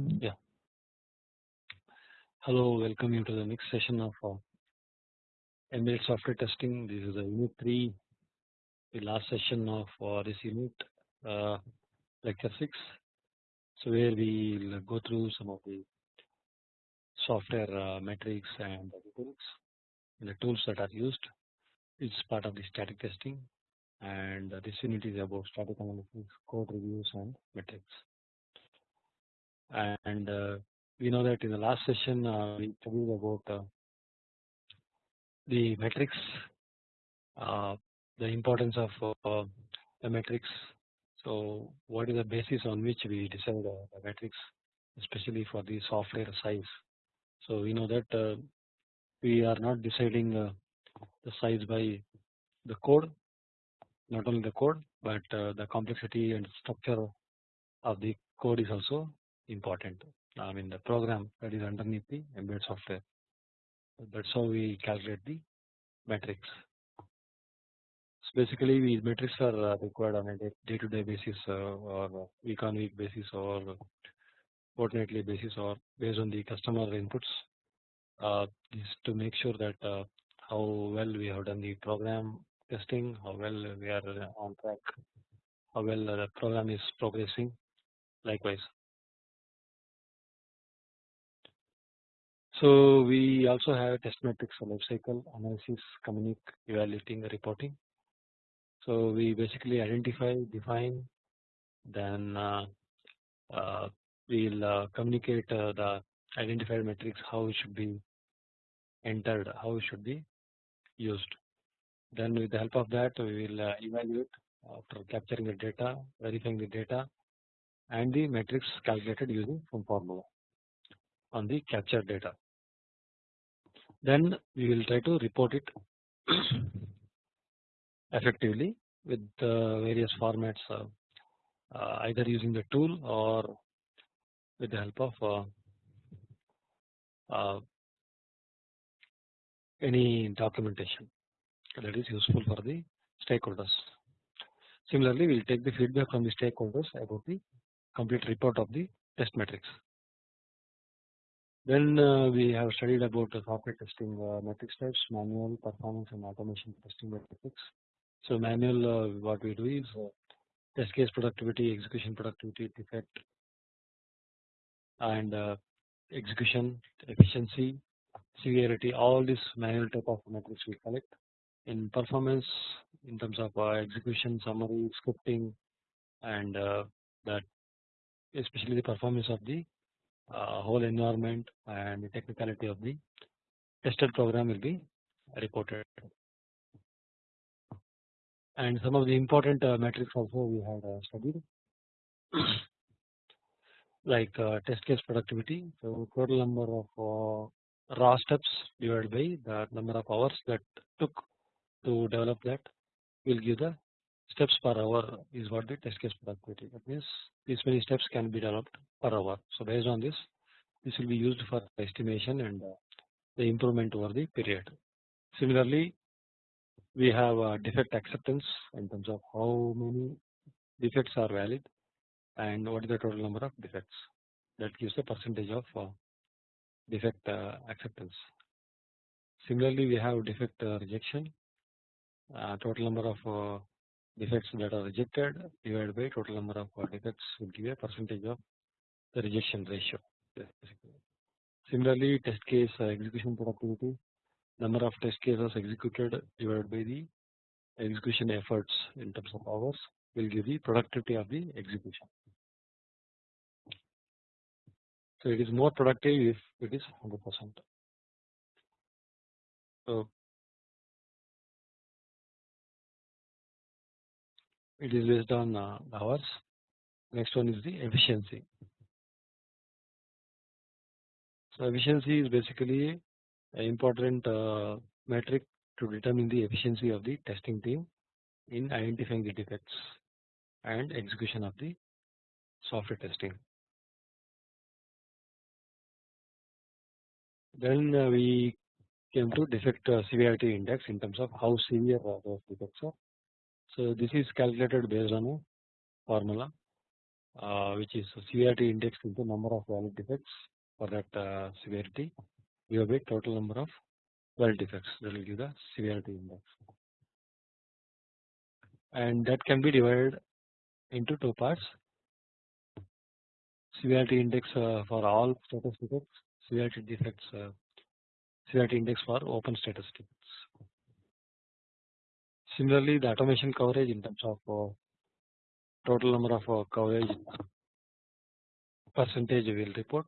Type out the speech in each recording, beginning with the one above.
Yeah. Hello, welcome you to the next session of uh, software testing. This is the unit 3, the last session of uh, this unit, uh, lecture 6. So, where we will go through some of the software uh, metrics and the tools, the tools that are used. It's part of the static testing, and uh, this unit is about static analysis, code reviews, and metrics. And uh, we know that in the last session uh, we studied about uh, the metrics, the importance of the metrics. So, what is the basis on which we decide the metrics, especially for the software size. So, we know that we are not deciding the size by the code, not only the code, but the complexity and structure of the code is also important. I mean the program that is underneath the embedded software. That's how we calculate the metrics. So basically, these metrics are uh, required on a day-to-day basis uh, or week-on-week basis or fortnightly basis or based on the customer inputs. Uh, is to make sure that uh, how well we have done the program testing, how well we are on track, how well the program is progressing. Likewise, So we also have test metrics for life cycle analysis, communicate, evaluating, reporting. So we basically identify, define, then uh, uh, we'll uh, communicate uh, the identified metrics, how it should be entered, how it should be used. Then with the help of that, we will uh, evaluate after capturing the data, verifying the data, and the metrics calculated using some formula on the captured data then we will try to report it effectively with various formats uh, uh, either using the tool or with the help of uh, any documentation that is useful for the stakeholders. Similarly, we will take the feedback from the stakeholders about the complete report of the test metrics. Then uh, we have studied about the software testing uh, metrics types, manual, performance, and automation testing metrics. So manual, uh, what we do is test case productivity, execution productivity, defect, and execution efficiency, severity. All these manual type of metrics we collect. In performance, in terms of execution, summary, scripting, and that especially the performance of the uh, whole environment and the technicality of the tested program will be reported. And some of the important uh, metrics also we had uh, studied like test case productivity. So total number of raw steps divided by the number of hours that took to develop that will give the steps per hour is what the test case productivity. That means these many steps can be developed per hour. So based on this, this will be used for estimation and uh, the improvement over the period. Similarly, we have uh, defect acceptance in terms of how many defects are valid and what is the total number of defects. That gives the percentage of uh, defect acceptance. Similarly, we have defect rejection. total number of defects that are rejected divided by total number of defects will give a percentage of the rejection ratio. Similarly, test case execution productivity number of test cases executed divided by the execution efforts in terms of hours will give the productivity of the execution. So it is more productive if it is 100 percent. So it is based on uh, hours. Next one is the efficiency. So efficiency is basically an important uh, metric to determine the efficiency of the testing team in identifying the defects and execution of the software testing. Then uh, we came to defect severity index in terms of how severe those defects are so this is calculated based on a formula uh, which is severity index into number of valid defects for that uh, severity. Give a total number of valid defects that will give the severity index. And that can be divided into two parts. Severity index uh, for all status defects severity defects uh, severity index for open status defects similarly the automation coverage in terms of uh, total number of uh, coverage percentage will report.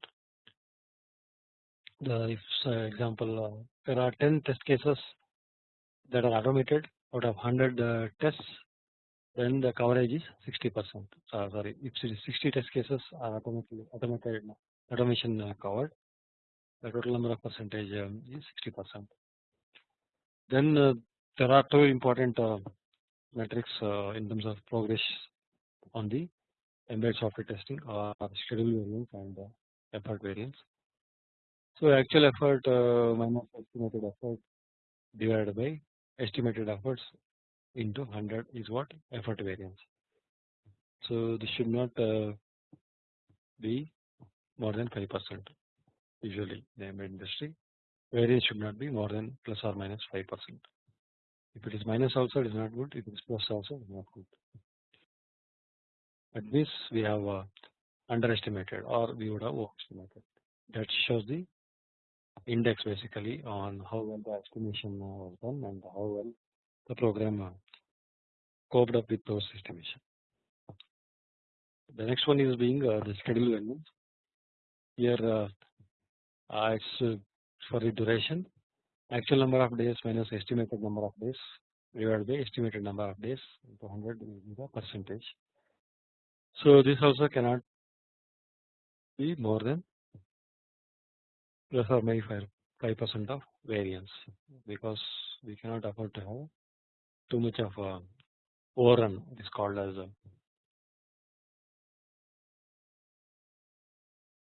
The if uh, example there are 10 test cases that are automated. Out of 100 uh, tests then the coverage is 60 percent. Uh, sorry if 60 test cases are automatically automated automation uh, covered the total number of percentage um, is 60 percent. Then there are two important uh, metrics uh, in terms of progress on the embedded software testing or schedule variance and uh, effort variance so actual effort minus estimated effort divided by estimated efforts into 100 is what effort variance. So this should not uh, be more than 5 percent usually the industry variance should not be more than plus or minus 5 percent. If it is minus also it is not good if it is plus also it is not good. At this we have uh, underestimated or we would have overestimated that shows the index basically on how well the estimation was done and how well the program uh, coped up with those estimation. The next one is being uh, the schedule variance. Here uh, uh, it's for the duration actual number of days minus estimated number of days divided by estimated number of days into 100 is the percentage. So this also cannot be more than plus or minus 5 percent of variance because we cannot afford to have too much of a overrun it is called as a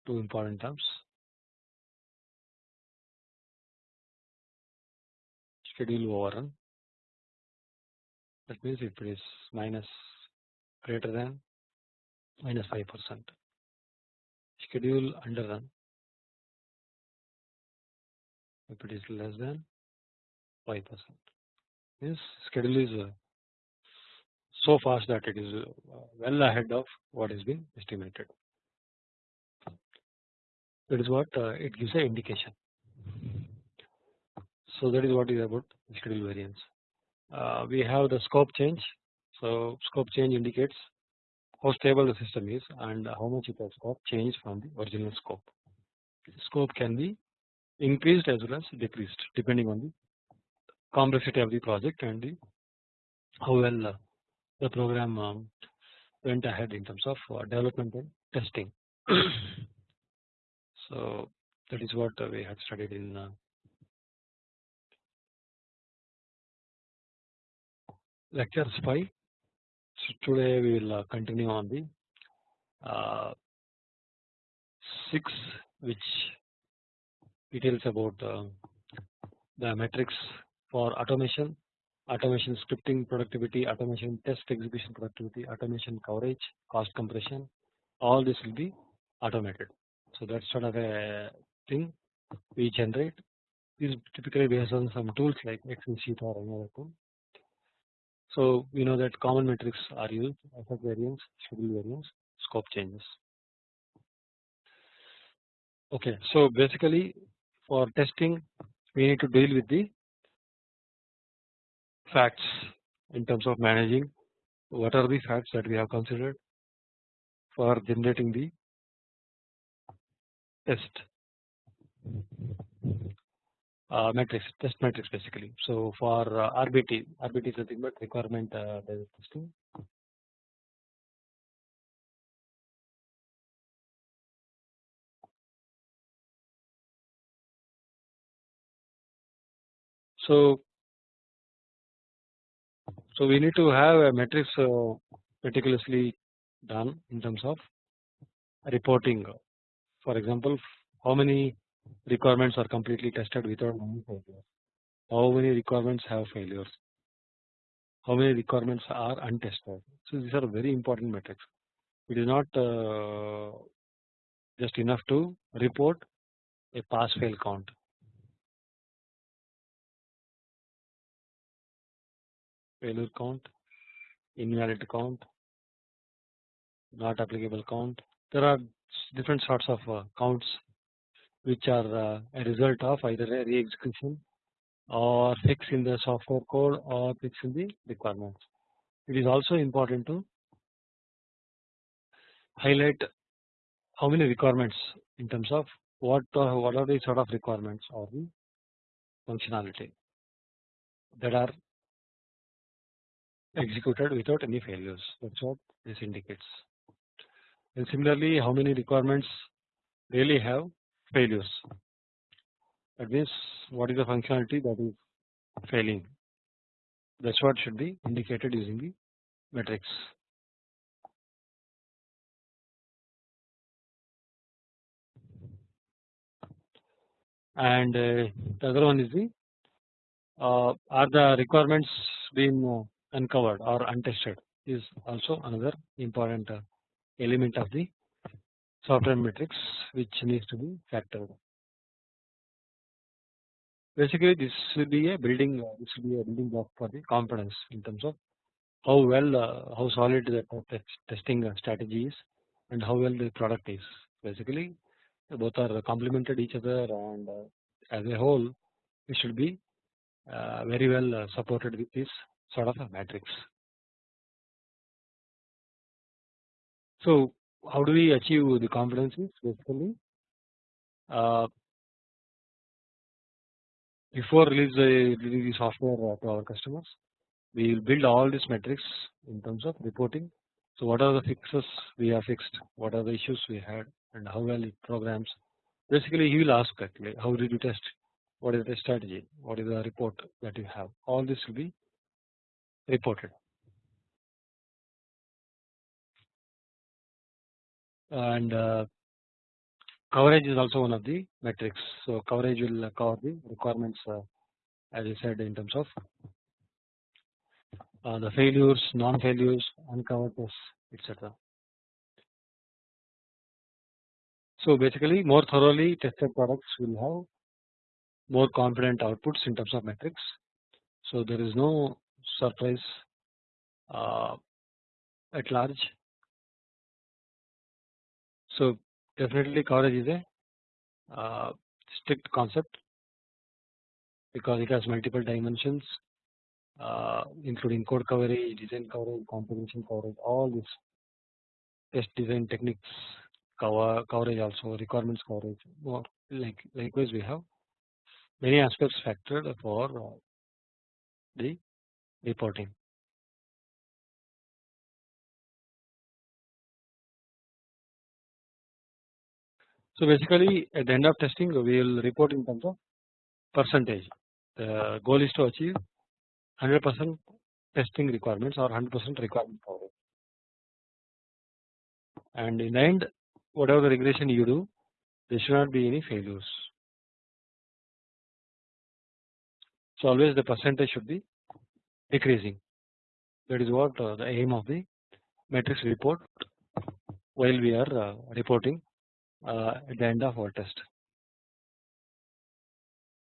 two important terms schedule overrun that means if it is minus greater than minus 5 percent schedule underrun if it is less than 5 percent means schedule is uh, so fast that it is uh, well ahead of what has been estimated. That is what uh, it gives an indication. So that is what is about schedule variance. we have the scope change. So scope change indicates how stable the system is and how much it has got changed from the original scope. Scope can be increased as well as decreased depending on the complexity of the project and the how well uh, the program um, went ahead in terms of uh, development and testing. so that is what uh, we had studied in lecture 5. So today we will continue on the uh, 6 which details about uh, the metrics for automation, automation scripting productivity, automation test execution productivity, automation coverage, cost compression, all this will be automated. So that's sort of a thing we generate is typically based on some tools like Excel sheet or any other tool. So we know that common metrics are used effort variance, schedule variance, scope changes. Okay, so basically for testing we need to deal with the facts in terms of managing what are the facts that we have considered for generating the test uh, matrix test matrix basically. So for uh, RBT, RBT is nothing but requirement uh, testing. So so we need to have a matrix uh, meticulously done in terms of reporting. For example, how many requirements are completely tested without any failures? How many requirements have failures? How many requirements are untested? So these are very important metrics. it is not uh, just enough to report a pass fail count. Failure count, invalid count, not applicable count. There are different sorts of uh, counts which are uh, a result of either a re-execution or fix in the software code or fix in the requirements. It is also important to highlight how many requirements in terms of what uh, what are the sort of requirements or the functionality that are executed without any failures that is what this indicates and similarly how many requirements really have failures that means what is the functionality that is failing that is what should be indicated using the matrix. And uh, the other one is the uh, are the requirements being uh, uncovered or untested is also another important uh, element of the software metrics which needs to be factored. Basically, this will be a building. Uh, this will be a building block for the confidence in terms of how well, uh, how solid the testing uh, strategy is, and how well the product is. Basically, both are complemented each other, and uh, as a whole, it should be uh, very well uh, supported with this sort of a matrix. So, how do we achieve the competencies? Basically, uh, before release the, release the software to our customers, we will build all these metrics in terms of reporting. So, what are the fixes we have fixed? What are the issues we had, and how well it programs? Basically, he will ask actually, how did you test? What is the strategy? What is the report that you have? All this will be reported. And uh, coverage is also one of the metrics. So coverage will cover the requirements uh, as I said in terms of uh, the failures, non-failures, uncovered tests, etc. So basically, more thoroughly tested products will have more confident outputs in terms of metrics. So there is no surprise uh, at large. So definitely coverage is a uh, strict concept because it has multiple dimensions uh, including code coverage, design coverage, configuration coverage, all these test design techniques cover coverage also requirements coverage. More like likewise we have many aspects factored for uh, the reporting. So basically at the end of testing we will report in terms of percentage. The goal is to achieve 100% testing requirements or 100% requirement coverage. And in the end, whatever the regression you do, there should not be any failures. So always the percentage should be decreasing. That is what uh, the aim of the matrix report while we are uh, reporting at the end of our test,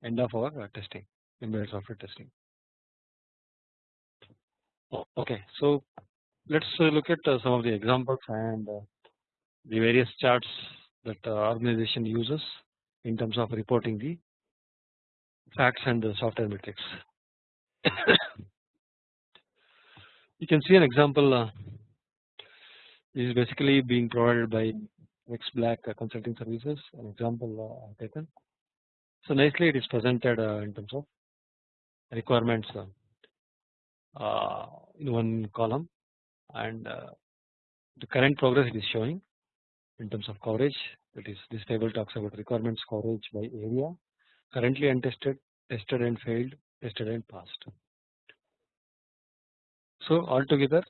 end of our uh, testing, embedded software testing. Okay, so let's uh, look at uh, some of the examples and uh, the various charts that organization uses in terms of reporting the facts and the software metrics. you can see an example this is basically being provided by Rex Black Consulting Services an example taken. So nicely it is presented in terms of requirements uh, in one column and uh, the current progress it is showing in terms of coverage that is this table talks about requirements coverage by area currently untested tested and failed tested and passed. So altogether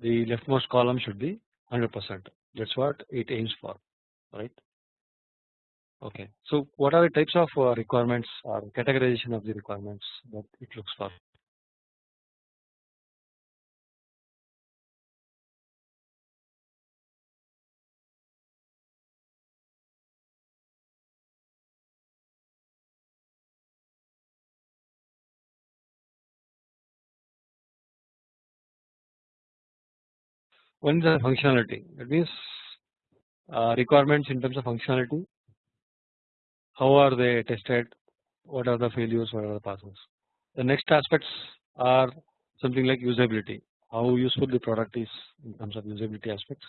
the leftmost column should be 100 percent that is what it aims for right. Okay. So what are the types of uh, requirements or categorization of the requirements that it looks for one is the functionality? That means uh, requirements in terms of functionality. How are they tested? What are the failures? What are the passes? The next aspects are something like usability. How useful the product is in terms of usability aspects.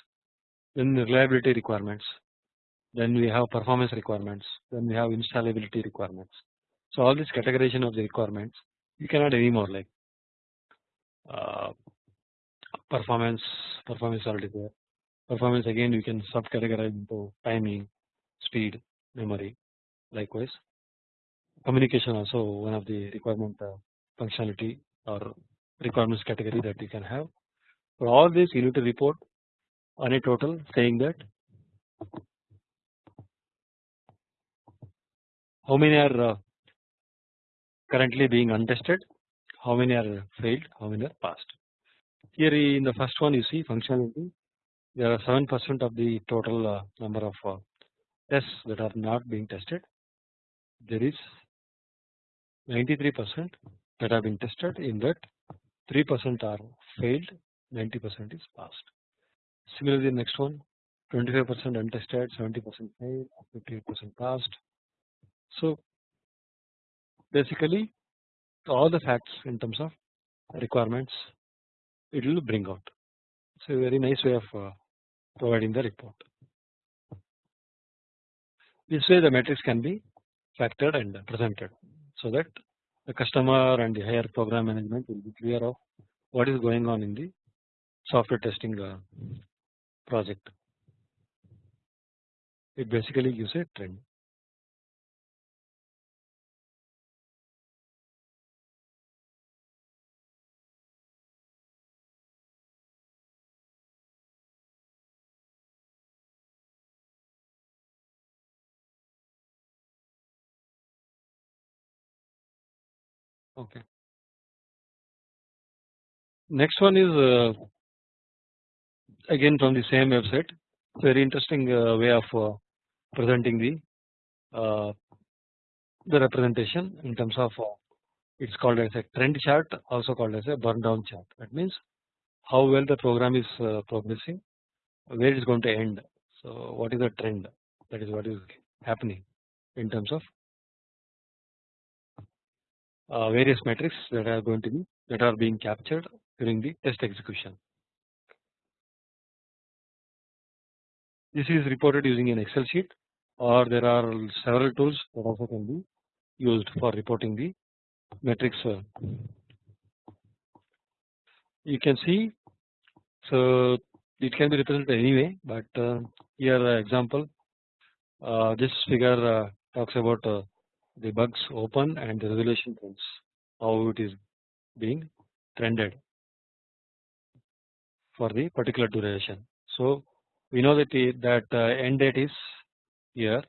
Then the reliability requirements. Then we have performance requirements. Then we have installability requirements. So all this categorization of the requirements you cannot anymore like uh, performance performance already there performance again you can sub categorize into timing speed memory. Likewise communication also one of the requirement uh, functionality or requirements category that you can have. For all this you need to report on a total saying that how many are uh, currently being untested how many are failed how many are passed here in the first one you see functionality there are 7 percent of the total uh, number of uh, tests that are not being tested there is 93 percent that have been tested in that 3 percent are failed 90 percent is passed. Similarly the next one 25 percent untested 70 percent failed 58 percent passed. So basically all the facts in terms of requirements it will bring out. So very nice way of uh, providing the report. This way the metrics can be factored and presented so that the customer and the higher program management will be clear of what is going on in the software testing uh, project. It basically gives a trend. Okay. Next one is uh, again from the same website. Very interesting uh, way of uh, presenting the uh, the representation in terms of uh, it's called as a trend chart, also called as a burn down chart. That means how well the program is uh, progressing, where it is going to end. So what is the trend? That is what is happening in terms of various metrics that are going to be that are being captured during the test execution. This is reported using an Excel sheet or there are several tools that also can be used for reporting the metrics. Uh. You can see so it can be represented anyway but uh, here example uh, this figure talks about the bugs open and the resolution trends how it is being trended for the particular duration. So we know that the, that uh, end date is here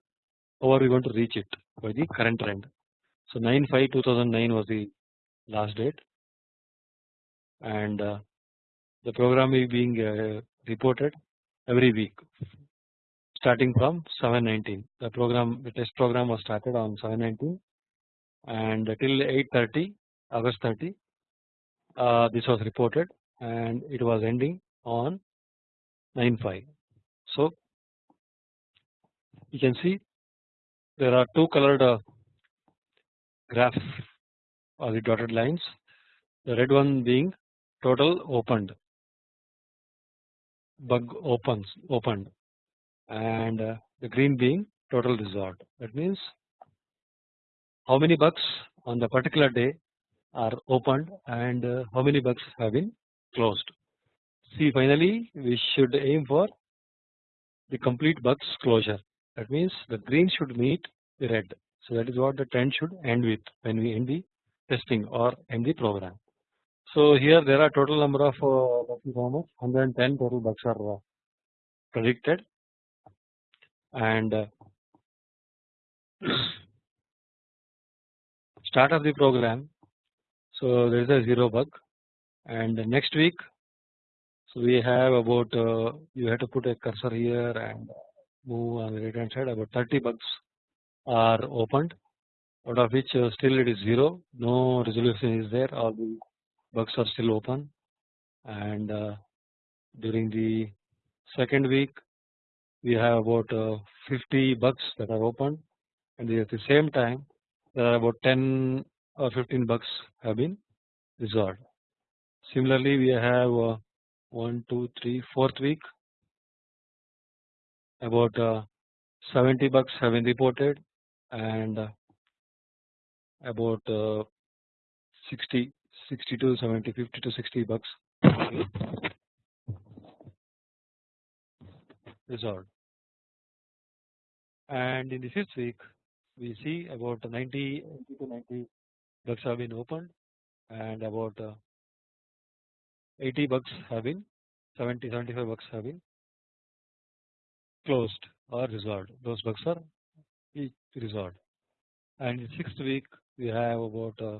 how are we going to reach it by the current trend. So 9 5 2009 was the last date and uh, the program is being uh, reported every week starting from 719 the program the test program was started on 719 and till 830 August 30 uh, this was reported and it was ending on 95 so you can see there are two colored uh, graphs or the dotted lines. The red one being total opened bug opens opened and uh, the green being total resolved. That means how many bugs on the particular day are opened and uh, how many bugs have been closed. See finally we should aim for the complete bugs closure that means the green should meet the red. So that is what the trend should end with when we end the testing or end the program. So here there are total number of uh, 110 total bugs are uh, predicted and uh, start of the program. So there is a 0 bug. And next week so we have about uh, you have to put a cursor here and move on the right hand side. About 30 bugs are opened out of which uh, still it is 0 no resolution is there. All the bugs are still open. And uh, during the second week we have about uh, 50 bugs that are open and at the same time there are about 10 or 15 bugs have been resolved. Similarly we have uh, 1, 2, 3, 4th week. About uh, 70 bugs have been reported and uh, about uh, 60 60 to 70 50 to 60 bucks resolved and in the fifth week we see about 90 to 90 bugs have been opened and about uh, 80 bugs have been 70 75 bugs have been closed or resolved. Those bugs are resolved. And in sixth week we have about uh,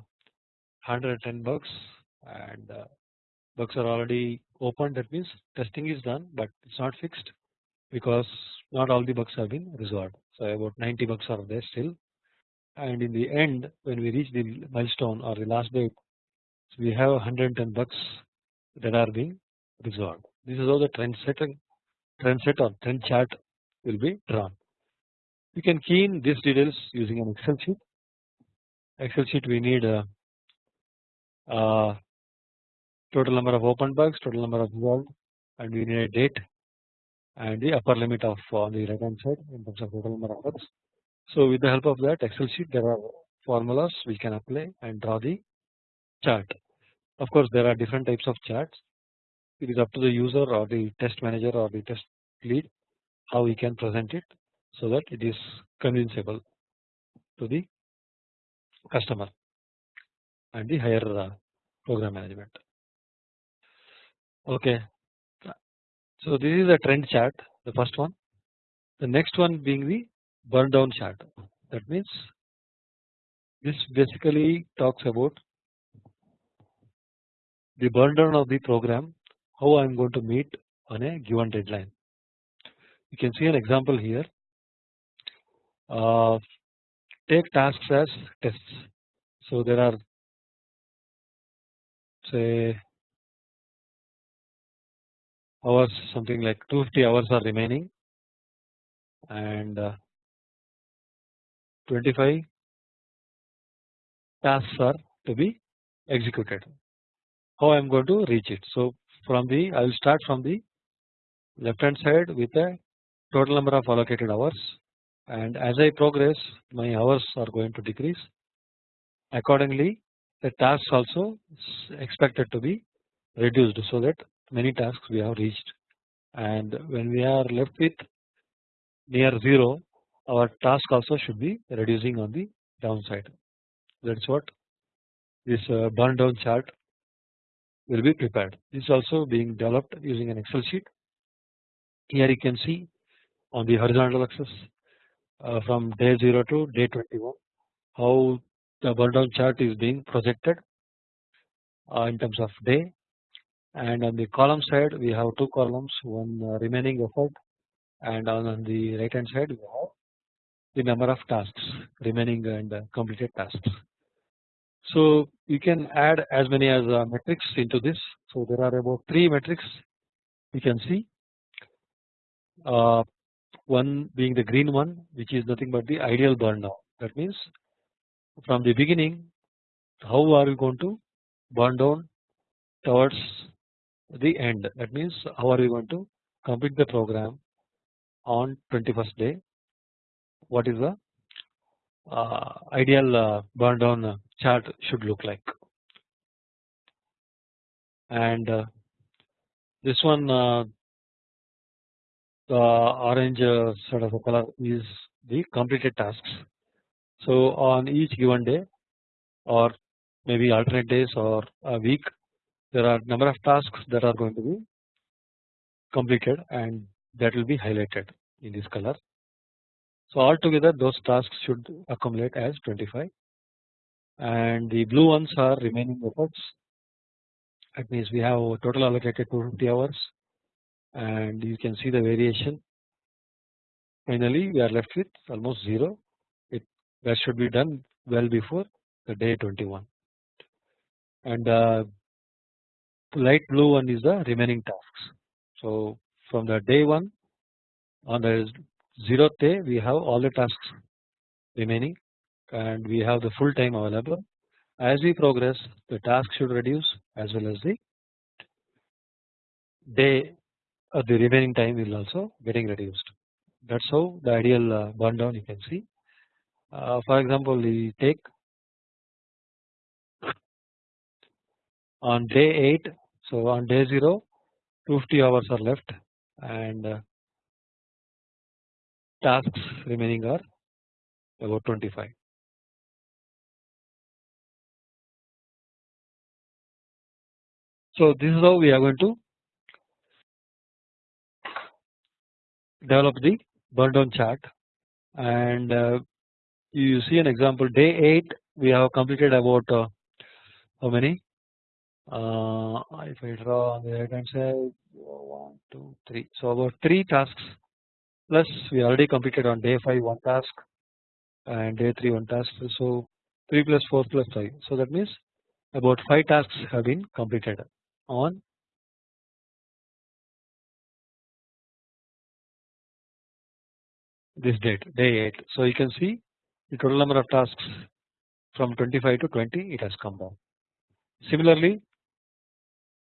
110 bugs and uh, bugs are already open that means testing is done but it's not fixed because not all the bugs have been resolved. So about 90 bugs are there still. And in the end when we reach the milestone or the last date so we have 110 bugs that are being resolved. This is how the trend setting trend set or trend chart will be drawn. You can key in these details using an excel sheet. Excel sheet we need a, a total number of open bugs total number of resolved and we need a date and the upper limit of on the right hand side in terms of total number of bugs. So with the help of that excel sheet there are formulas we can apply and draw the chart. Of course there are different types of charts it is up to the user or the test manager or the test lead how we can present it so that it is convincible to the customer and the higher uh, program management. Okay, so this is a trend chart the first one the next one being the burn down chart that means this basically talks about the burn down of the program how I am going to meet on a given deadline. You can see an example here uh, take tasks as tests. So there are say hours something like 250 hours are remaining and uh, 25 tasks are to be executed. How I am going to reach it? So from the I will start from the left hand side with a total number of allocated hours and as I progress my hours are going to decrease accordingly the tasks also expected to be reduced so that many tasks we have reached. And when we are left with near 0 our task also should be reducing on the downside. That is what this uh, burn down chart will be prepared. This is also being developed using an excel sheet. Here you can see on the horizontal axis uh, from day 0 to day 21 how the burn down chart is being projected uh, in terms of day and on the column side we have two columns one uh, remaining effort and on, the right hand side we have the number of tasks remaining and completed tasks. So you can add as many as uh, metrics into this. So there are about three metrics you can see. Uh, one being the green one which is nothing but the ideal burn down that means from the beginning how are we going to burn down towards the end. That means how are we going to complete the program on 21st day? What is the uh, ideal uh, burn down chart should look like? And uh, this one uh, the orange uh, sort of a color is the completed tasks. So on each given day or maybe alternate days or a week there are number of tasks that are going to be completed and that will be highlighted in this color. So altogether those tasks should accumulate as 25 and the blue ones are remaining efforts. That means we have a total allocated 250 hours and you can see the variation. Finally we are left with almost 0 it that should be done well before the day 21 and uh, light blue one is the remaining tasks So from the day 1 on the 0th day we have all the tasks remaining and we have the full time available. As we progress the task should reduce as well as the day or the remaining time will also getting reduced. That is how the ideal uh, burn down you can see. Uh, for example, we take on day 8 so on day 0 250 hours are left and uh, tasks remaining are about 25. So this is how we are going to develop the burn down chart and uh, you see an example day 8 we have completed about uh, how many if I draw on the right hand side. 1 2 3 so about 3 tasks. Plus we already completed on day 5 one task and day 3 one task. So 3 plus 4 plus 5 so that means about 5 tasks have been completed on this date day 8 so you can see the total number of tasks from 25 to 20 it has come down. Similarly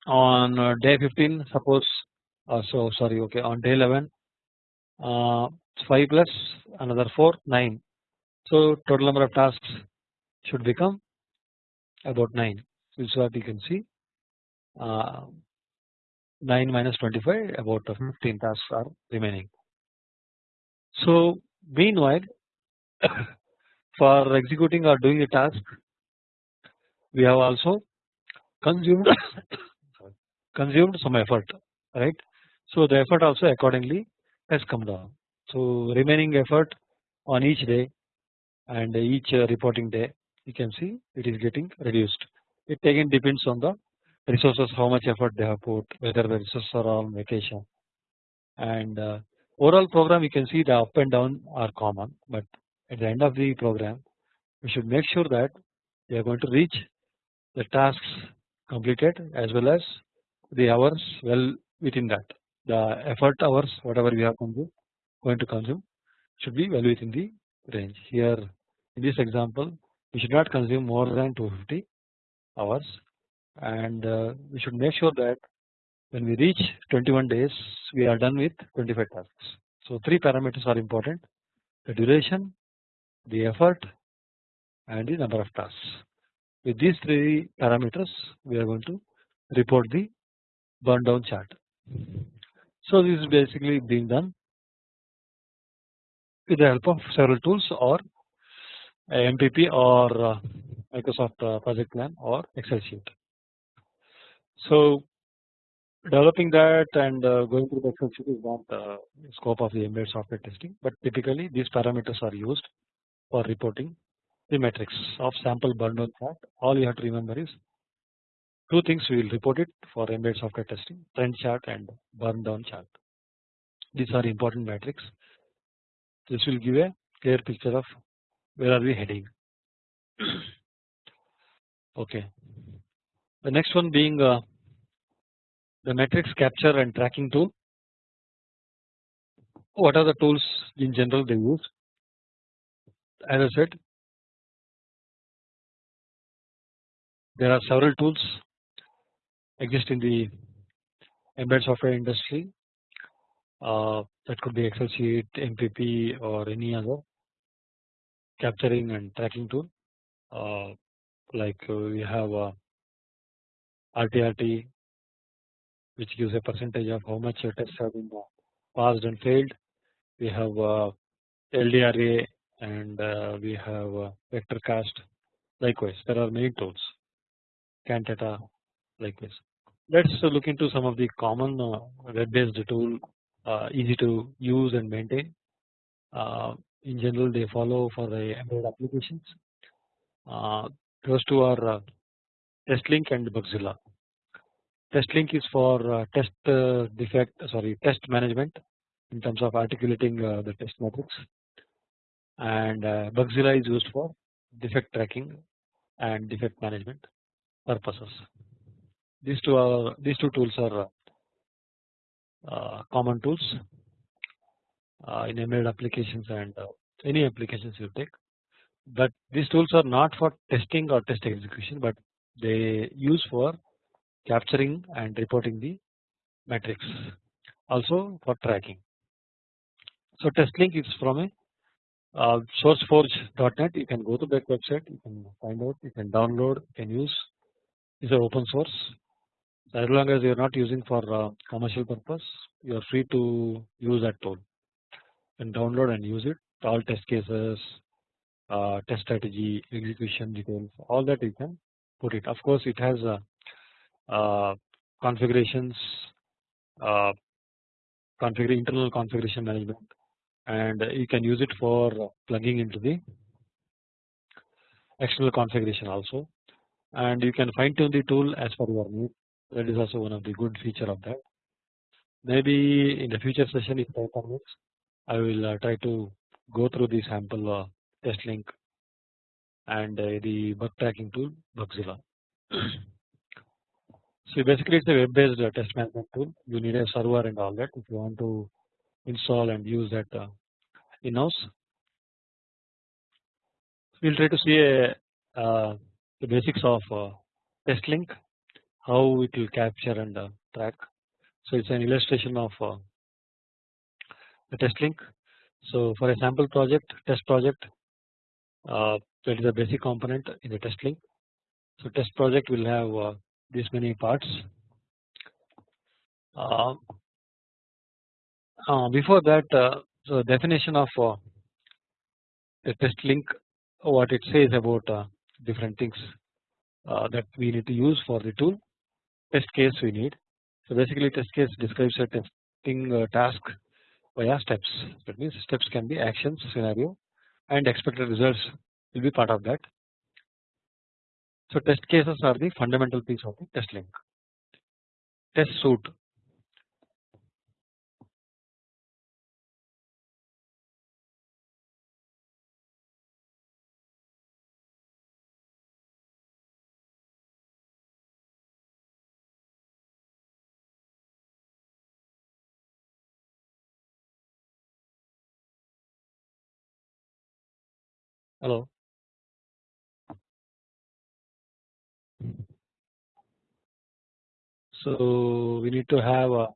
on uh, day 15 suppose uh, so sorry okay on day 11 uh, 5 plus another 4 9 so total number of tasks should become about 9 this is what you can see. Uh, 9 minus 25 about 15 tasks are remaining. So meanwhile for executing or doing the task we have also consumed consumed some effort right. So the effort also accordingly has come down. So remaining effort on each day and each reporting day you can see it is getting reduced. It again depends on the resources how much effort they have put whether the resources are on vacation and uh, overall program you can see the up and down are common but at the end of the program we should make sure that we are going to reach the tasks completed as well as the hours well within that the effort hours whatever we are going to consume should be well within the range here in this example we should not consume more than 250 hours and uh, we should make sure that when we reach 21 days we are done with 25 tasks. So 3 parameters are important the duration, the effort and the number of tasks. With these 3 parameters we are going to report the burn down chart. So this is basically being done with the help of several tools or MPP or uh, Microsoft uh, project plan or Excel sheet. So developing that and uh, going through the Excel sheet is not the scope of the embedded software testing, but typically these parameters are used for reporting the metrics of sample burn down chart. All you have to remember is two things we will report it for embedded software testing trend chart and burn down chart. These are important metrics. This will give a clear picture of where are we heading. okay. The next one being uh, the metrics capture and tracking tool. What are the tools in general they use? As I said, there are several tools exist in the embedded software industry uh, that could be Excel sheet, MPP or any other capturing and tracking tool uh, like uh, we have uh, RTRT which gives a percentage of how much your tests have been passed and failed. We have uh, LDRA and uh, we have uh, VectorCast. Likewise, there are many tools. Cantata, likewise. Let's look into some of the common uh, web-based tool, uh, easy to use and maintain. Uh, in general, they follow for the embedded applications. those two are TestLink and Bugzilla. TestLink is for test defect sorry test management in terms of articulating the test metrics and Bugzilla is used for defect tracking and defect management purposes. These two are these two tools are uh, common tools uh, in embedded applications and uh, any applications you take. But these tools are not for testing or test execution, but they use for capturing and reporting the metrics, also for tracking. So TestLink is from a uh, sourceforge.net. You can go to that website. You can find out. You can download. You can use. is It's open source. As long as you are not using for uh, commercial purpose, you are free to use that tool and download and use it. All test cases, uh, test strategy, execution details, all that you can put it. Of course, it has uh, uh configurations, uh, configure internal configuration management, and you can use it for plugging into the external configuration also, and you can fine tune the tool as per your need. That is also one of the good feature of that. Maybe in the future session, if time permits, I will uh, try to go through the sample uh, TestLink and uh, the bug tracking tool Bugzilla. so basically it's a web based test management tool you need a server and all that if you want to install and use that in house. We will try to see a, uh, the basics of uh, TestLink how it will capture and uh, track. So it's an illustration of uh, the TestLink. So for a sample project test project uh, that is a basic component in the TestLink. So test project will have uh, these many parts. Uh, uh before that, uh, so definition of uh, the TestLink, what it says about different things that we need to use for the tool. Test case we need. So basically, test case describes a testing uh, task via steps. That means steps can be actions, scenario, and expected results will be part of that. So test cases are the fundamental piece of the TestLink. Test suite. Hello. So we need to have a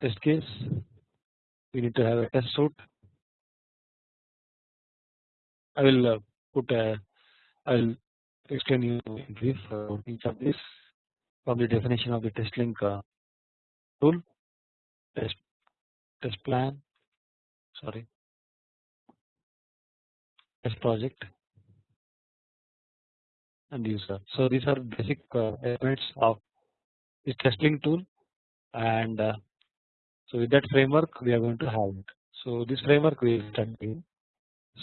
test case, we need to have a test suite. I will uh, put a, I will explain you in brief uh, each of this from the definition of the TestLink uh, tool, test test plan, sorry, test project, and user. So these are basic uh, elements of this testing tool and uh, so with that framework we are going to have it. So this framework we will study.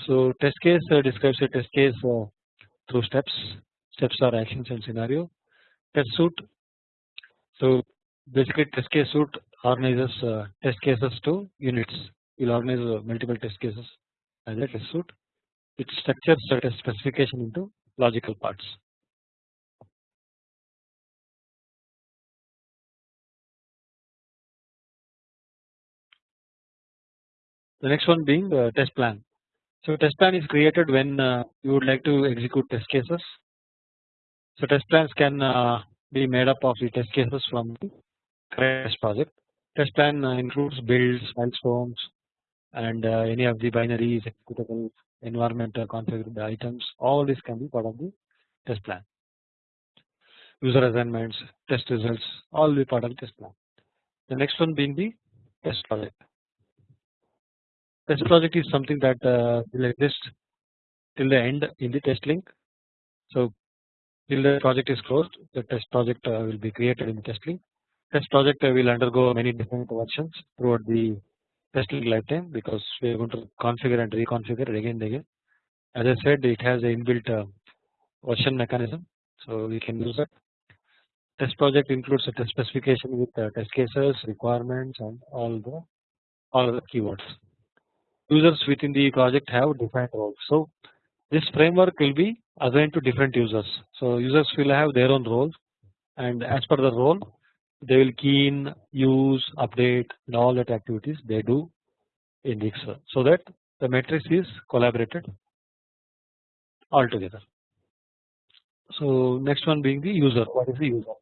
So test case uh, describes a test case through steps. Steps are actions and scenario. Test suite. So basically test case suite organizes test cases to units. Will organize multiple test cases as a test suite. It structures the test specification into logical parts. The next one being the test plan. So test plan is created when uh, you would like to execute test cases. So test plans can uh, be made up of the test cases from the project. Test plan uh, includes builds, milestones, and any of the binaries, executable, environmental configured items. All this can be part of the test plan. User assignments, test results, all be part of the test plan. The next one being the test project. Test project is something that uh, will exist till the end in the TestLink. So till the project is closed, the test project uh, will be created in the TestLink. Test project uh, will undergo many different versions throughout the testing lifetime because we are going to configure and reconfigure it again and again. As I said, it has a inbuilt uh, version mechanism, so we can use it. Test project includes a test specification with uh, test cases, requirements, and all the all the keywords users within the project have defined roles. So this framework will be assigned to different users. So users will have their own roles and as per the role they will key in, use, update and all that activities they do in the Excel so that the matrix is collaborated altogether. So next one being the user. What is the user?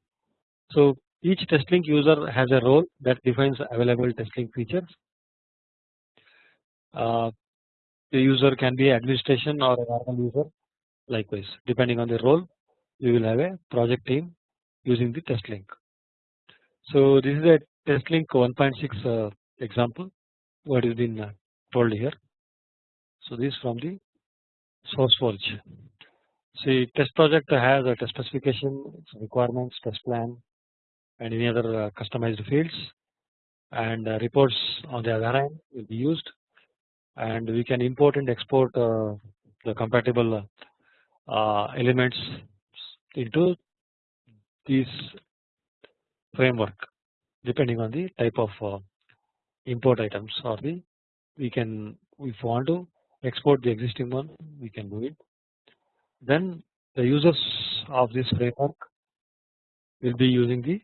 So each TestLink user has a role that defines available TestLink features. Uh, the user can be administration or a normal user. Likewise, depending on the role, we will have a project team using the TestLink. So this is a TestLink 1.6 uh, example. What has been uh, told here. So this from the SourceForge. See test project has a test specification, requirements, test plan and any other uh, customized fields and uh, reports on the other hand will be used and we can import and export uh, the compatible elements into this framework depending on the type of import items or the we can if we want to export the existing one we can do it. Then the users of this framework will be using the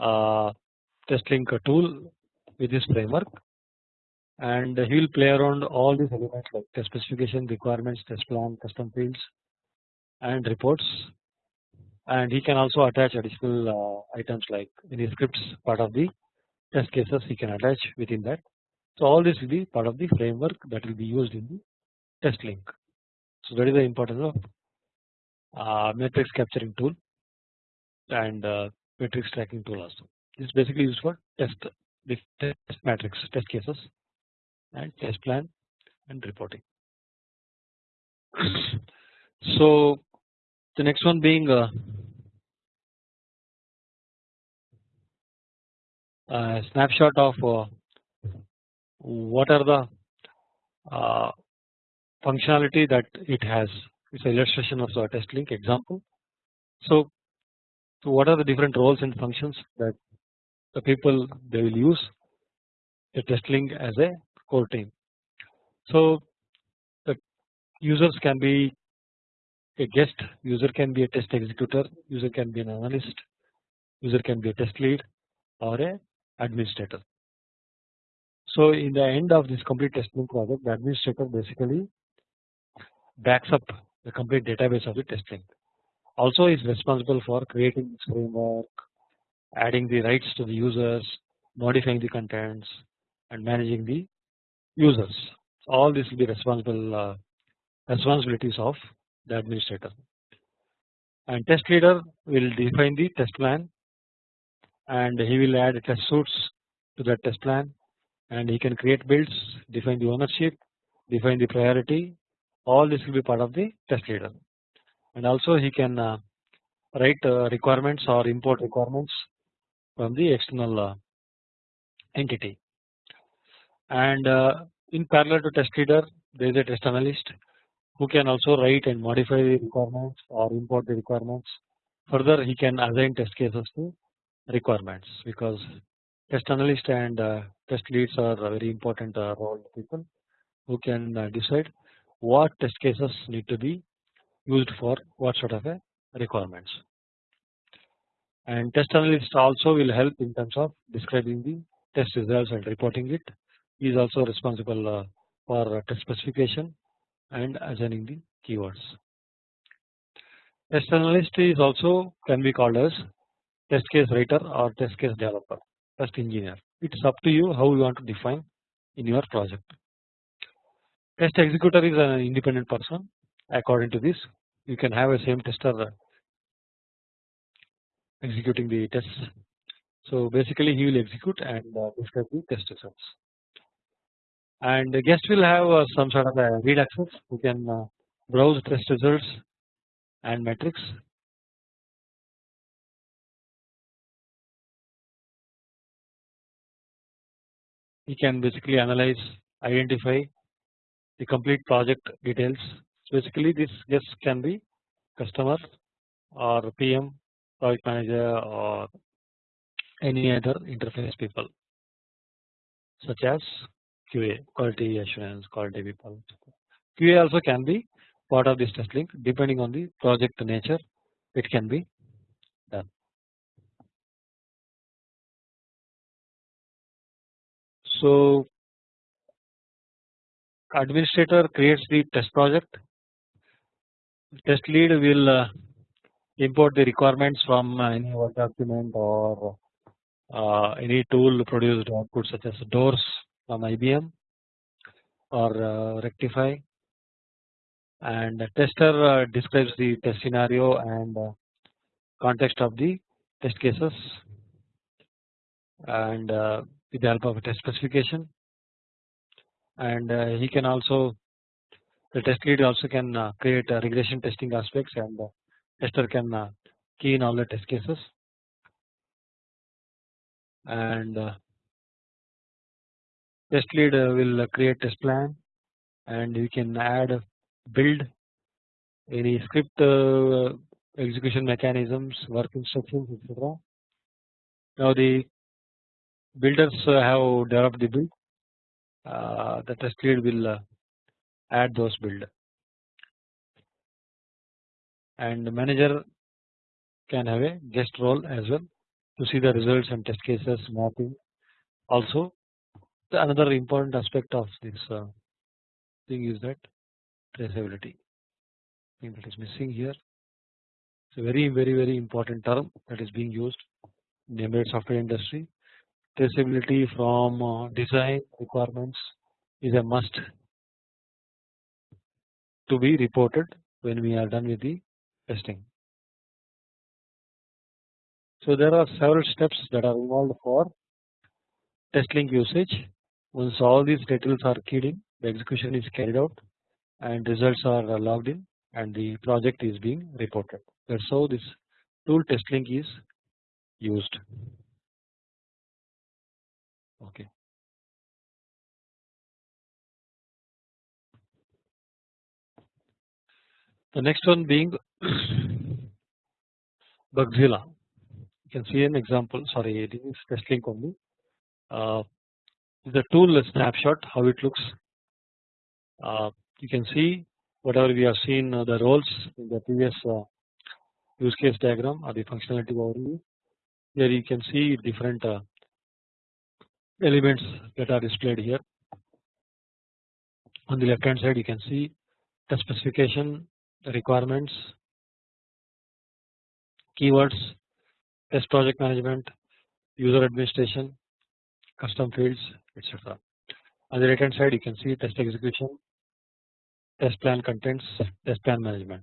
uh, TestLink tool with this framework and he will play around all these elements like test specification, requirements, test plan, custom fields and reports and he can also attach additional uh, items like any scripts part of the test cases he can attach within that. So all this will be part of the framework that will be used in the TestLink. So that is the importance of uh, matrix capturing tool and uh, matrix tracking tool also. This is basically used for test test matrix test cases and test plan and reporting. so the next one being uh, a snapshot of uh, what are the uh, functionality that it has. It's an illustration of the TestLink example. So, so what are the different roles and functions that the people they will use a TestLink as a core team. So the users can be a guest, user can be a test executor, user can be an analyst, user can be a test lead or a administrator. So in the end of this complete testing project the administrator basically backs up the complete database of the testing Also is responsible for creating this framework, adding the rights to the users, modifying the contents and managing the users. All this will be responsible uh, responsibilities of the administrator. And test leader will define the test plan and he will add test suits to that test plan and he can create builds, define the ownership, define the priority. All this will be part of the test leader. And also he can uh, write uh, requirements or import requirements from the external uh, entity. And in parallel to test leader there is a test analyst who can also write and modify the requirements or import the requirements. Further he can assign test cases to requirements because test analyst and uh, test leads are very important uh, role people who can uh, decide what test cases need to be used for what sort of a requirements. And test analyst also will help in terms of describing the test results and reporting it. He is also responsible uh, for test specification and assigning the keywords. Test analyst is also can be called as test case writer or test case developer test engineer it is up to you how you want to define in your project. Test executor is an independent person according to this you can have a same tester executing the tests. So basically he will execute and uh, describe the test results and the guest will have uh, some sort of a read access who can uh, browse test results and metrics he can basically analyze identify the complete project details. Basically this guest can be customer or PM, project manager or any other interface people such as QA quality assurance quality people. QA also can be part of this TestLink depending on the project nature it can be done. So administrator creates the test project test lead will uh, import the requirements from uh, any work document or uh, any tool produced output such as DOORS from IBM or uh, Reqtify. And tester uh, describes the test scenario and uh, context of the test cases and uh, with the help of a test specification. And uh, he can also the test lead also can uh, create regression testing aspects and tester can key in all the test cases. And test lead uh, will uh, create test plan and we can add uh, build any script execution mechanisms work instructions etc. Now the builders have developed the build. Uh, the test lead will uh, add those build. And the manager can have a guest role as well to see the results and test cases mapping. Also another important aspect of this uh, thing is that traceability thing that is missing here it's a very very very important term that is being used in the embedded software industry traceability from uh, design requirements is a must to be reported when we are done with the testing. So there are several steps that are involved for TestLink usage. Once all these details are keyed in, the execution is carried out and results are logged in and the project is being reported. That's how this tool TestLink is used. Okay. The next one being Bugzilla. You can see an example. Sorry, this is TestLink only. Uh, the tool snapshot how it looks. Uh, you can see whatever we have seen uh, the roles in the previous uh, use case diagram or the functionality overview. Here you can see different uh, elements that are displayed here. On the left hand side you can see the specification, the requirements, keywords, test project management, user administration, custom fields etc. On the right hand side you can see test execution, test plan contents, test plan management.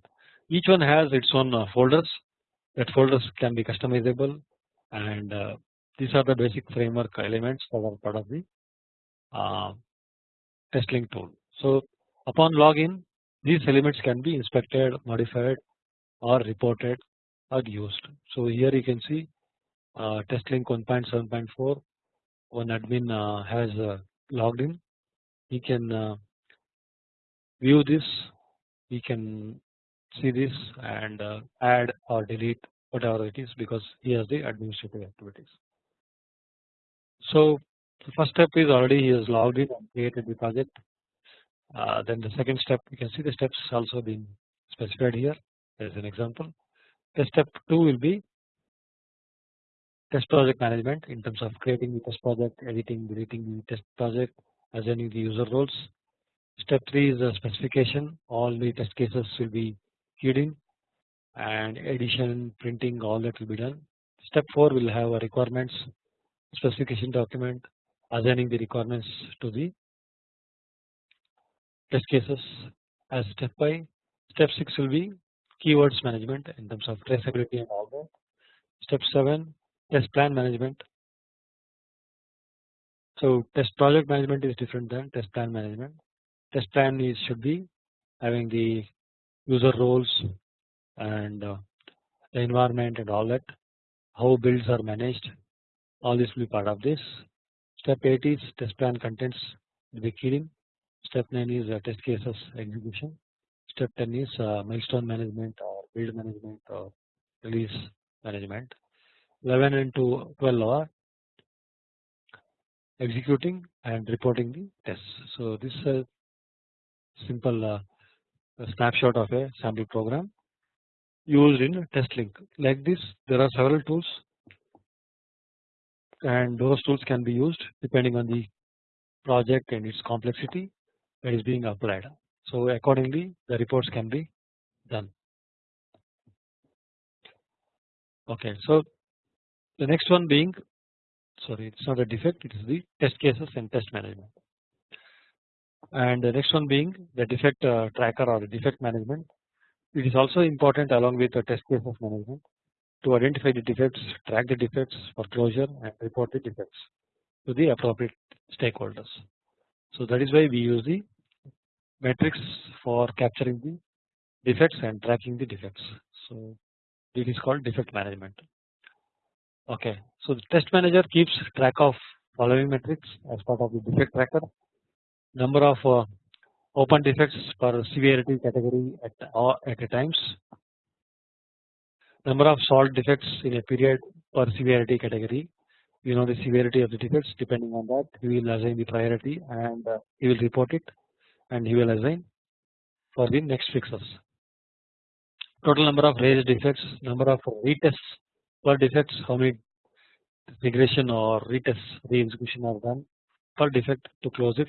Each one has its own uh, folders that folders can be customizable and uh, these are the basic framework elements that are part of the uh, tool. So upon login these elements can be inspected, modified or reported or used. So here you can see uh, TestLink 1.7.4 one admin uh, has uh, logged in he can uh, view this he can see this and add or delete whatever it is because he has the administrative activities. So the first step is already he has logged in and created the project. Uh, then the second step you can see the steps also being specified here as an example. The step 2 will be test project management in terms of creating the test project, editing, deleting the test project, assigning the user roles. Step 3 is the specification all the test cases will be keyed in and addition printing all that will be done. Step 4 will have a requirements specification document assigning the requirements to the test cases as step by step 6 will be keywords management in terms of traceability and all that. Step 7 test plan management. So test project management is different than test plan management. Test plan is should be having the user roles and uh, the environment and all that how builds are managed all this will be part of this. Step 8 is test plan contents will be keyed. Step 9 is uh, test cases execution. Step 10 is uh, milestone management or build management or release management. 11 and 12 hour executing and reporting the tests. So this is a simple uh, a snapshot of a sample program used in TestLink. Like this, there are several tools and those tools can be used depending on the project and its complexity that is being applied. So accordingly the reports can be done. Okay, so the next one being sorry it is not a defect it is the test cases and test management and the next one being the defect uh, tracker or the defect management it is also important along with the test cases management to identify the defects track the defects for closure and report the defects to the appropriate stakeholders. So that is why we use the metrics for capturing the defects and tracking the defects. So it is called defect management. Okay, so the test manager keeps track of following metrics as part of the defect tracker. Number of uh, open defects per severity category at uh, at a times. Number of solved defects in a period per severity category. You know the severity of the defects depending on that he will assign the priority and uh, he will report it and he will assign for the next fixes. Total number of raised defects, number of retests per defects, how many regression or retest re-execution are done per defect to close it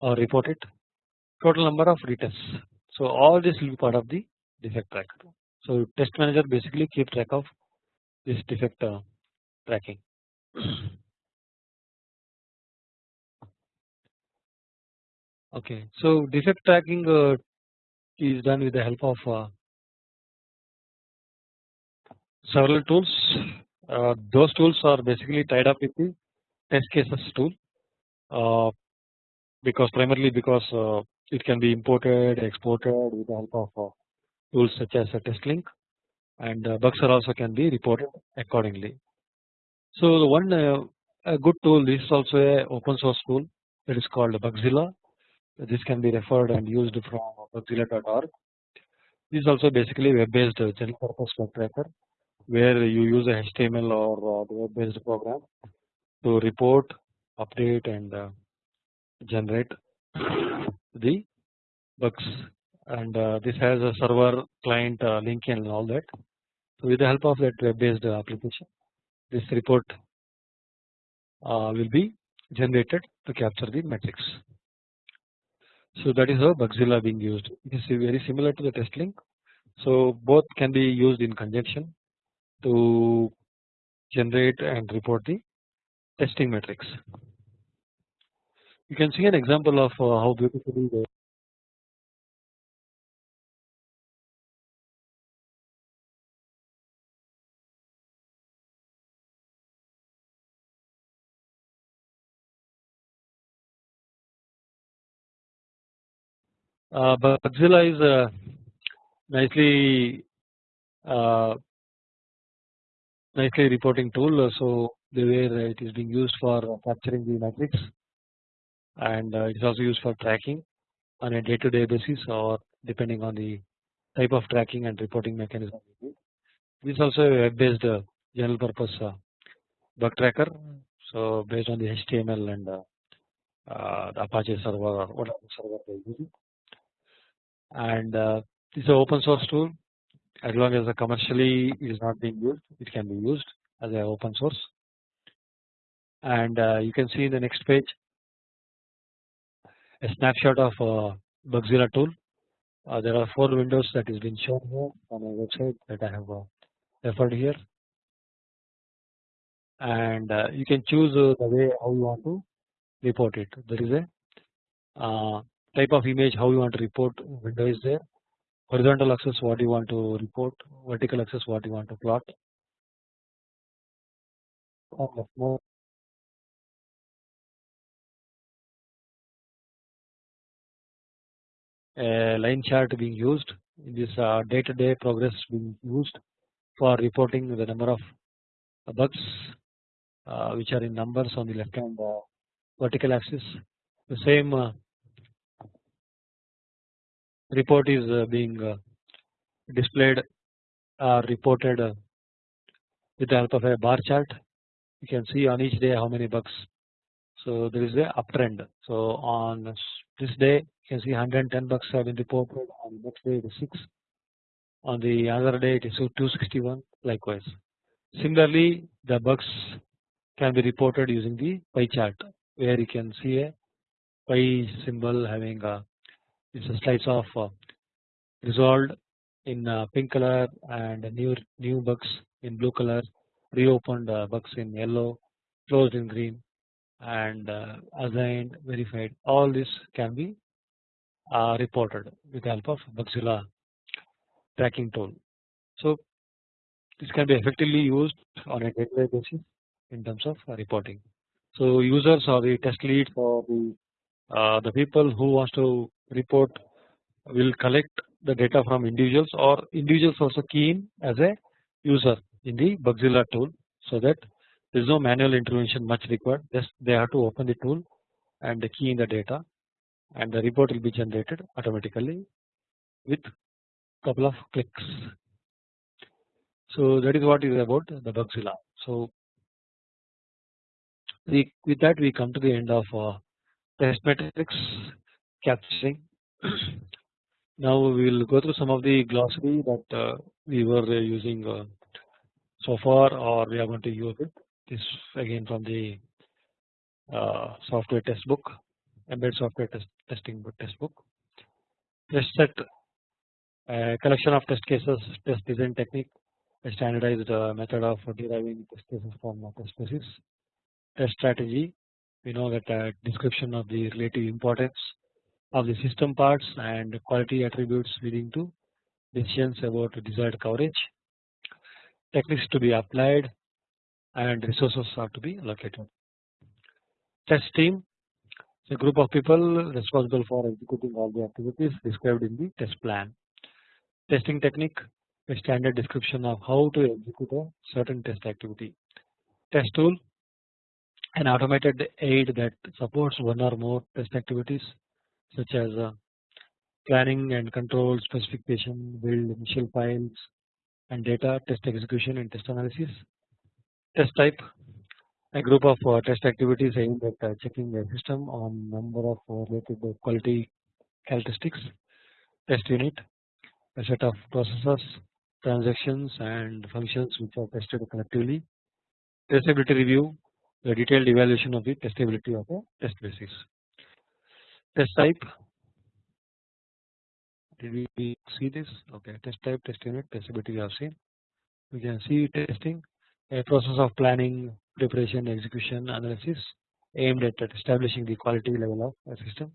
or report it. Total number of retests. So all this will be part of the defect tracker. So test manager basically keep track of this defect uh, tracking. okay, so defect tracking uh, is done with the help of uh, several tools. Uh, those tools are basically tied up with the test cases tool uh, because primarily because uh, it can be imported exported with the help of uh, tools such as a TestLink and uh, bugs are also can be reported accordingly. So the one uh, a good tool this is also a open source tool that is called Bugzilla. This can be referred and used from bugzilla.org. This is also basically a web based general purpose bug tracker where you use a HTML or uh, web based program to report, update and uh, generate the bugs and uh, this has a server client uh, link and all that. So with the help of that web based application this report uh, will be generated to capture the metrics. So that is how Bugzilla being used. It is very similar to the TestLink. So both can be used in conjunction to generate and report the testing metrics. You can see an example of uh, how beautifully the Uh, Bugzilla is a nicely uh, nicely reporting tool. So the way it is being used for capturing the metrics, and uh, it is also used for tracking on a day-to-day basis or depending on the type of tracking and reporting mechanism. This is also a web-based uh, general purpose uh, bug tracker. So based on the HTML and uh, uh, the Apache server or whatever server they are using and uh, this is an open source tool as long as the commercially is not being used it can be used as an open source. And uh, you can see in the next page. A snapshot of uh, Bugzilla tool. Uh, there are four windows that is been shown here on my website that I have uh, referred here. And uh, you can choose uh, the way how you want to report it. There is a type of image how you want to report window is there horizontal axis what you want to report. Vertical axis what you want to plot. A line chart being used. In this uh, day to day progress being used for reporting the number of bugs uh, which are in numbers on the left hand uh, vertical axis. The same report is uh, being uh, displayed or reported uh, with the help of a bar chart. You can see on each day how many bugs so there is a uptrend. So on this day you can see 110 bugs have been reported. On next day it is 6 on the other day it is 261 likewise. Similarly the bugs can be reported using the pie chart where you can see a pie symbol having a it's a slice of uh, resolved in uh, pink color and new new bugs in blue color reopened uh, bugs in yellow closed in green and assigned verified all this can be reported with the help of Bugzilla tracking tool. So this can be effectively used on a day-to-day basis in terms of reporting. So users or the test leads or the the people who wants to report will collect the data from individuals or individuals also key in as a user in the Bugzilla tool so that there is no manual intervention much required just they have to open the tool and key in the data and the report will be generated automatically with couple of clicks. So that is what is about the Bugzilla. So we, with that we come to the end of uh, test metrics capturing. now we will go through some of the glossary that uh, we were uh, using uh, so far or we are going to use it. This again from the uh, software test book, embedded software test testing book test book. Test set a collection of test cases, test design technique, a standardized uh, method of deriving test cases from test cases. Test strategy, we know that a description of the relative importance of the system parts and quality attributes leading to decisions about desired coverage. Techniques to be applied and resources are to be allocated. Test team is a group of people responsible for executing all the activities described in the test plan. Testing technique a standard description of how to execute a certain test activity. Test tool an automated aid that supports one or more test activities such as uh, planning and control specification, build initial files and data, test execution and test analysis. Test type a group of uh, test activities aimed at uh, checking a system on number of related quality characteristics. Test unit a set of processes, transactions and functions which are tested collectively. Testability review the detailed evaluation of the testability of a test basis. Test type did we see this? Okay, test type, test unit, testability we have seen. We can see testing a process of planning, preparation, execution, analysis aimed at establishing the quality level of a system.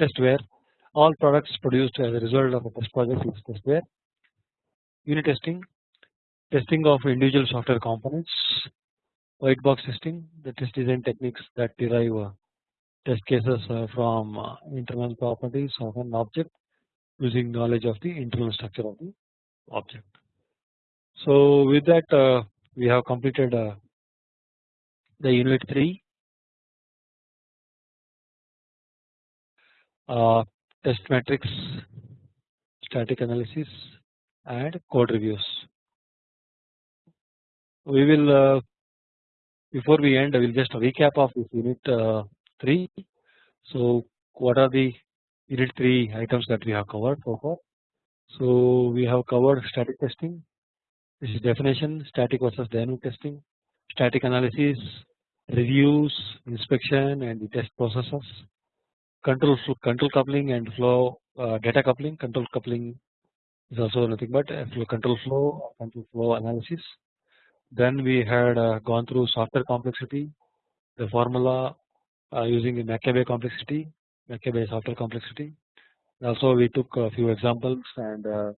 Testware all products produced as a result of a test project is testware. Unit testing testing of individual software components white box testing the test design techniques that derive uh, test cases uh, from uh, internal properties of an object using knowledge of the internal structure of the object. So with that we have completed the unit 3 uh, test metrics static analysis and code reviews. We will before we end I will just recap of this unit uh, 3. So what are the unit 3 items that we have covered so far. So we have covered static testing, this is definition, static versus dynamic testing, static analysis, reviews, inspection and the test processes, control control coupling and flow uh, data coupling, control coupling is also nothing but flow control flow, control flow analysis then we had uh, gone through software complexity, the formula uh, using the McCabe complexity, McCabe software complexity. Also we took a few examples and uh,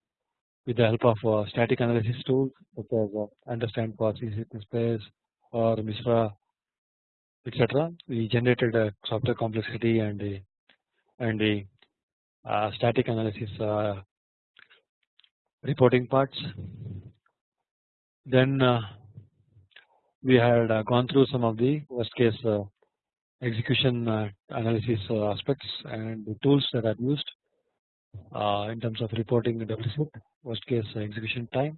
with the help of static analysis tools such as understand quasi space or MISRA etc. We generated a software complexity and a and a uh, static analysis uh, reporting parts. Then uh, we had uh, gone through some of the worst case uh, execution uh, analysis aspects and the tools that are used in terms of reporting the worst case execution time.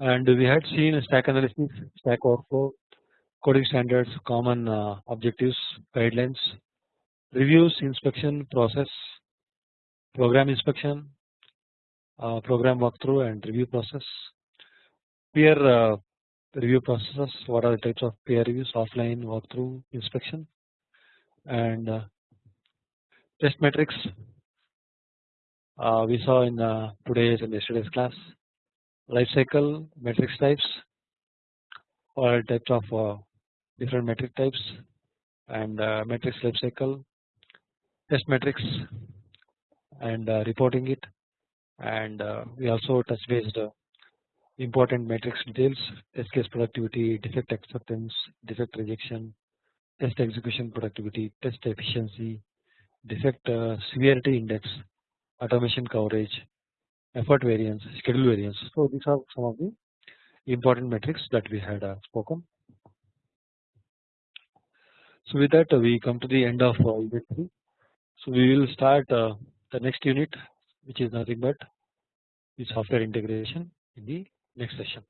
And we had seen stack analysis, stack overflow, coding standards, common objectives, guidelines, reviews, inspection process, program inspection, program walkthrough and review process, peer review processes, what are the types of peer reviews, offline, walkthrough, inspection, and uh, test metrics. Uh, we saw in uh, today's and yesterday's class, life cycle metrics types, or types of uh, different metric types, and uh, metrics life cycle, test metrics, and uh, reporting it, and we also touch based important metrics details, test case productivity, defect acceptance, defect rejection, test execution productivity, test efficiency, defect uh, severity index, automation coverage, effort variance, schedule variance. So these are some of the important metrics that we had uh, spoken. So with that uh, we come to the end of unit 3. So we will start the next unit which is nothing but the software integration in the next session.